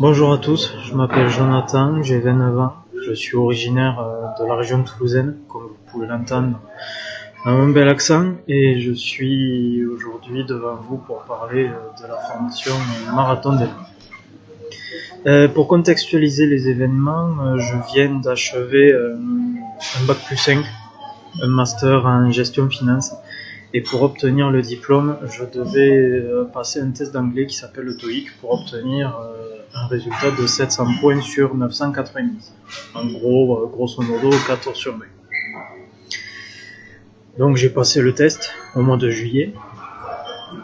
Bonjour à tous, je m'appelle Jonathan, j'ai 29 ans, je suis originaire euh, de la région toulousaine, comme vous pouvez l'entendre mon bel accent, et je suis aujourd'hui devant vous pour parler euh, de la formation Marathon des euh, Pour contextualiser les événements, je viens d'achever un bac plus 5, un master en gestion finance, et pour obtenir le diplôme, je devais passer un test d'anglais qui s'appelle le TOEIC pour obtenir un résultat de 700 points sur 990. En gros, euh, grosso modo, 14 sur 20. Donc j'ai passé le test au mois de juillet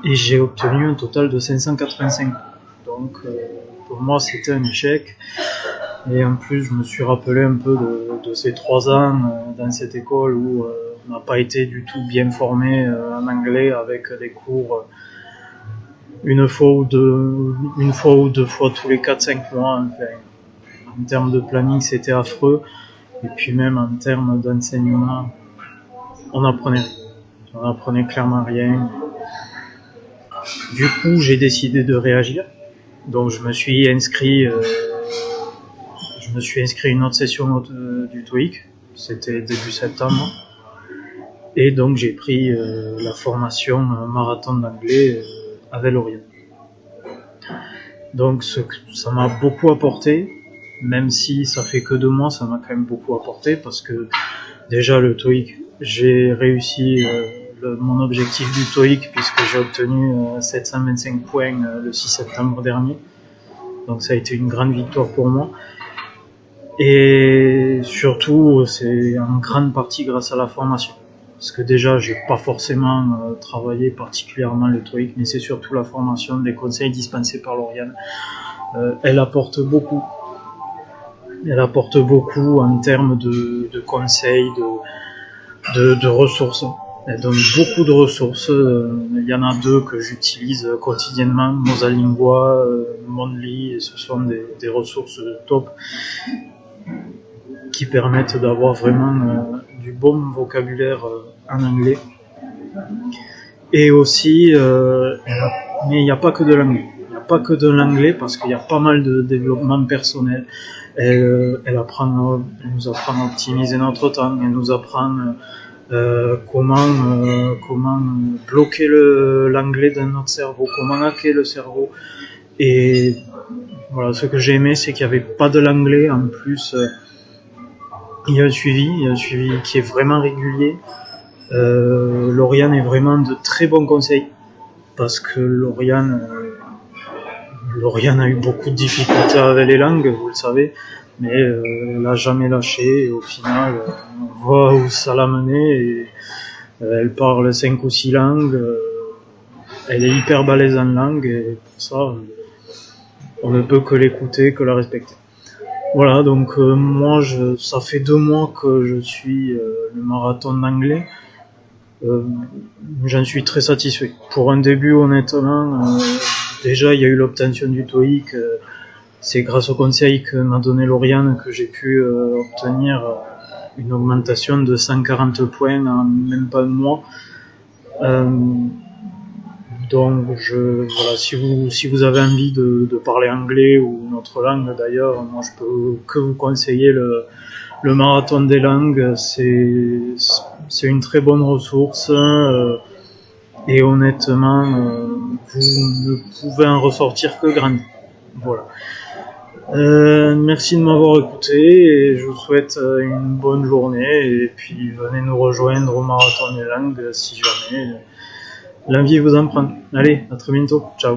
et j'ai obtenu un total de 585. Donc euh, pour moi c'était un échec. Et en plus je me suis rappelé un peu de, ces trois ans euh, dans cette école où on n'a pas été du tout bien formé en anglais avec des cours une fois ou deux, une fois ou deux fois tous les 4-5 mois. en termes de planning, c'était affreux. Et puis même en termes d'enseignement, on apprenait, on apprenait clairement rien. Du coup, j'ai décidé de réagir. Donc, je me suis inscrit, euh, je me suis inscrit une autre session du TOEIC. C'était début septembre. Et donc, j'ai pris euh, la formation marathon d'anglais. Avec Lorient. Donc ça m'a beaucoup apporté, même si ça fait que deux mois, ça m'a quand même beaucoup apporté parce que déjà le TOEIC, j'ai réussi euh, mon objectif du TOEIC puisque j'ai obtenu 725 euh, points euh, le 6 septembre dernier. Donc ça a été une grande victoire pour moi. Et surtout, c'est en grande partie grâce à la formation parce que déjà j'ai pas forcément euh, travaillé particulièrement le TOEIC, mais c'est surtout la formation des conseils dispensés par Lauriane. Euh, elle apporte beaucoup. Elle apporte beaucoup en termes de, conseils, de, ressources. Elle donne beaucoup de ressources. Euh, il y en a deux que j'utilise quotidiennement, Mosalingua, Monly, et ce sont des, ressources top qui permettent d'avoir vraiment du bon vocabulaire en anglais. Et aussi, euh, mais il n'y a pas que de l'anglais. Il n'y a pas que de l'anglais parce qu'il y a pas mal de développement personnel. Elle, euh, elle, apprend, nous apprend à optimiser notre temps, elle nous apprend euh, comment, comment bloquer l'anglais dans notre cerveau, comment hacker le cerveau. Et voilà, ce que j'ai aimé, c'est qu'il n'y avait pas de l'anglais en plus. Il y a un suivi, il y a un suivi qui est vraiment régulier. Euh, Lauriane est vraiment de très bons conseils parce que Lauriane, euh, Lauriane a eu beaucoup de difficultés avec les langues, vous le savez, mais euh, elle n'a jamais lâché et au final, on voit où ça l'a mené et euh, elle parle cinq ou six langues. elle est hyper balèze en langue et pour ça, on ne peut que l'écouter, que la respecter. Voilà, donc euh, moi, je, ça fait deux mois que je suis euh, le marathon d'anglais. Euh, J'en suis très satisfait. Pour un début, honnêtement, euh, déjà, il y a eu l'obtention du TOEIC. C'est grâce au conseil que m'a donné Lauriane que j'ai pu obtenir une augmentation de 140 points en même pas un mois. Donc, je, voilà, si vous, si vous avez envie de, de parler anglais ou notre langue d'ailleurs, moi je peux que vous conseiller le, le marathon des langues. C'est, c'est une très bonne ressource euh, et honnêtement, euh, vous ne pouvez en ressortir que grandi. Voilà. Euh, merci de m'avoir écouté et je vous souhaite euh, une bonne journée et puis venez nous rejoindre au marathon des langues si jamais l'envie vous en prend. Allez, à très bientôt. Ciao.